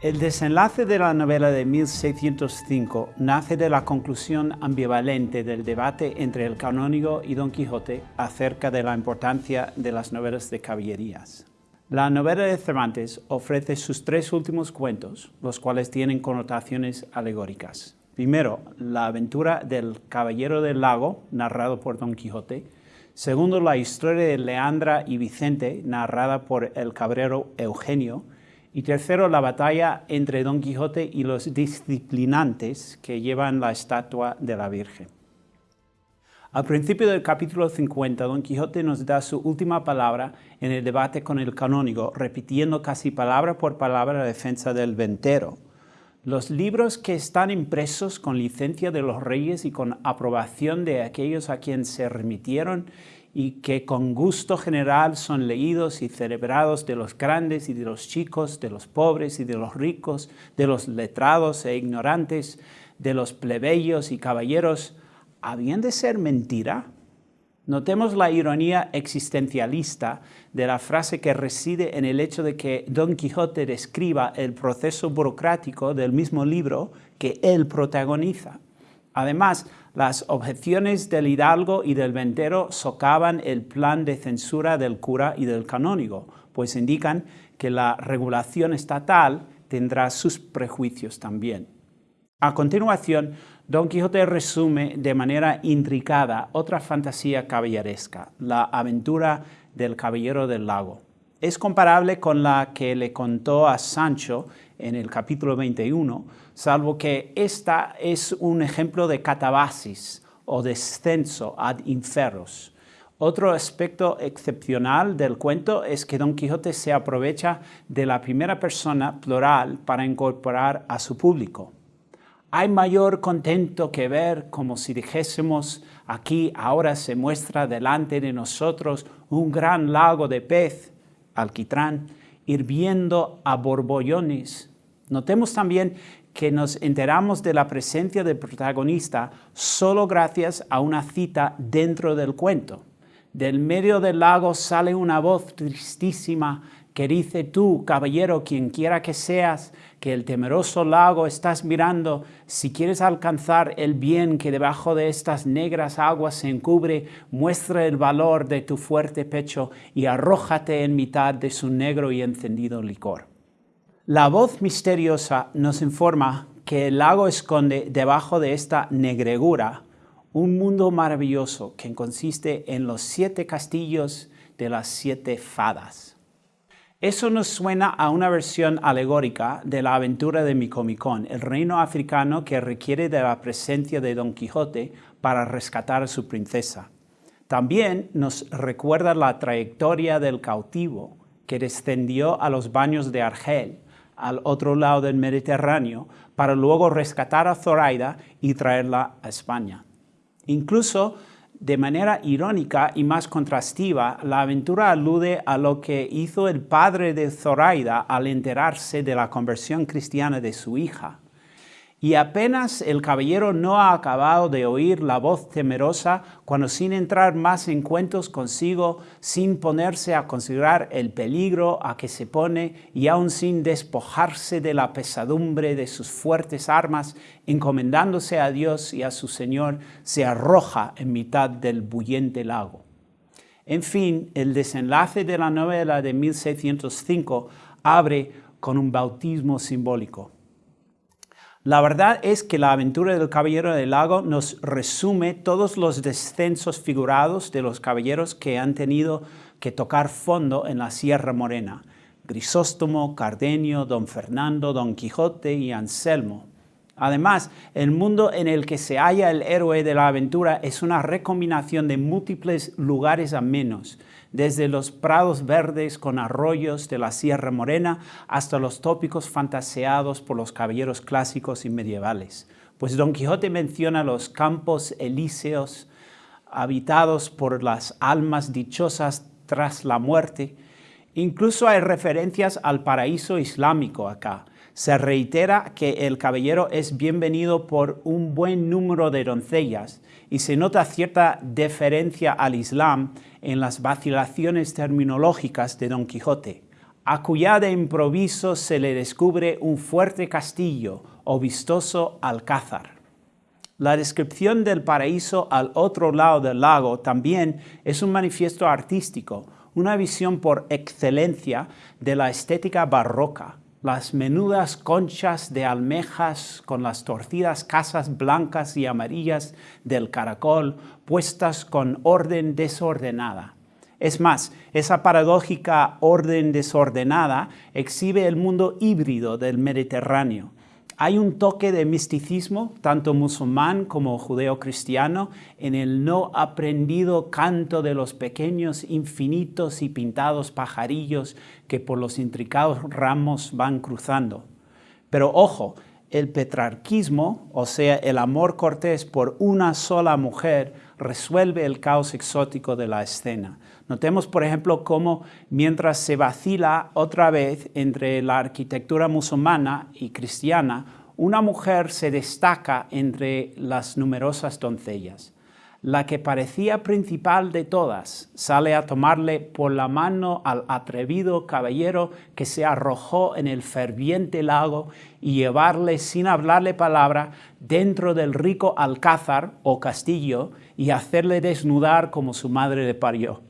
El desenlace de la novela de 1605 nace de la conclusión ambivalente del debate entre el canónigo y Don Quijote acerca de la importancia de las novelas de caballerías. La novela de Cervantes ofrece sus tres últimos cuentos, los cuales tienen connotaciones alegóricas. Primero, la aventura del Caballero del Lago, narrado por Don Quijote. Segundo, la historia de Leandra y Vicente, narrada por el cabrero Eugenio. Y tercero, la batalla entre Don Quijote y los disciplinantes que llevan la estatua de la Virgen. Al principio del capítulo 50, Don Quijote nos da su última palabra en el debate con el canónigo, repitiendo casi palabra por palabra la defensa del ventero. Los libros que están impresos con licencia de los reyes y con aprobación de aquellos a quienes se remitieron y que con gusto general son leídos y celebrados de los grandes y de los chicos, de los pobres y de los ricos, de los letrados e ignorantes, de los plebeyos y caballeros, ¿habían de ser mentira? Notemos la ironía existencialista de la frase que reside en el hecho de que Don Quijote describa el proceso burocrático del mismo libro que él protagoniza. Además, las objeciones del hidalgo y del ventero socavan el plan de censura del cura y del canónigo, pues indican que la regulación estatal tendrá sus prejuicios también. A continuación, Don Quijote resume de manera intricada otra fantasía caballeresca, la aventura del Caballero del Lago. Es comparable con la que le contó a Sancho en el capítulo 21, salvo que esta es un ejemplo de catabasis o descenso ad inferos. Otro aspecto excepcional del cuento es que Don Quijote se aprovecha de la primera persona plural para incorporar a su público. Hay mayor contento que ver como si dijésemos, aquí ahora se muestra delante de nosotros un gran lago de pez, alquitrán, hirviendo a borbollones. Notemos también que nos enteramos de la presencia del protagonista solo gracias a una cita dentro del cuento. Del medio del lago sale una voz tristísima que dice tú, caballero, quien quiera que seas, que el temeroso lago estás mirando, si quieres alcanzar el bien que debajo de estas negras aguas se encubre, muestra el valor de tu fuerte pecho y arrójate en mitad de su negro y encendido licor. La voz misteriosa nos informa que el lago esconde debajo de esta negregura un mundo maravilloso que consiste en los siete castillos de las siete fadas. Eso nos suena a una versión alegórica de la aventura de Micomicón, el reino africano que requiere de la presencia de Don Quijote para rescatar a su princesa. También nos recuerda la trayectoria del cautivo que descendió a los baños de Argel, al otro lado del Mediterráneo, para luego rescatar a Zoraida y traerla a España. Incluso de manera irónica y más contrastiva, la aventura alude a lo que hizo el padre de Zoraida al enterarse de la conversión cristiana de su hija. Y apenas el caballero no ha acabado de oír la voz temerosa cuando sin entrar más en cuentos consigo, sin ponerse a considerar el peligro a que se pone y aún sin despojarse de la pesadumbre de sus fuertes armas, encomendándose a Dios y a su Señor, se arroja en mitad del bullente lago. En fin, el desenlace de la novela de 1605 abre con un bautismo simbólico. La verdad es que la aventura del Caballero del Lago nos resume todos los descensos figurados de los caballeros que han tenido que tocar fondo en la Sierra Morena. Grisóstomo, Cardenio, Don Fernando, Don Quijote y Anselmo. Además, el mundo en el que se halla el héroe de la aventura es una recombinación de múltiples lugares amenos, desde los prados verdes con arroyos de la Sierra Morena hasta los tópicos fantaseados por los caballeros clásicos y medievales. Pues Don Quijote menciona los campos elíseos habitados por las almas dichosas tras la muerte. Incluso hay referencias al paraíso islámico acá. Se reitera que el caballero es bienvenido por un buen número de doncellas y se nota cierta deferencia al Islam en las vacilaciones terminológicas de Don Quijote. a cuya de improviso se le descubre un fuerte castillo o vistoso alcázar. La descripción del paraíso al otro lado del lago también es un manifiesto artístico, una visión por excelencia de la estética barroca, las menudas conchas de almejas con las torcidas casas blancas y amarillas del caracol puestas con orden desordenada. Es más, esa paradójica orden desordenada exhibe el mundo híbrido del Mediterráneo, hay un toque de misticismo, tanto musulmán como judeo-cristiano, en el no aprendido canto de los pequeños, infinitos y pintados pajarillos que por los intricados ramos van cruzando. Pero ojo, el petrarquismo, o sea, el amor cortés por una sola mujer, resuelve el caos exótico de la escena. Notemos, por ejemplo, cómo mientras se vacila otra vez entre la arquitectura musulmana y cristiana, una mujer se destaca entre las numerosas doncellas. La que parecía principal de todas sale a tomarle por la mano al atrevido caballero que se arrojó en el ferviente lago y llevarle sin hablarle palabra dentro del rico alcázar o castillo y hacerle desnudar como su madre le parió.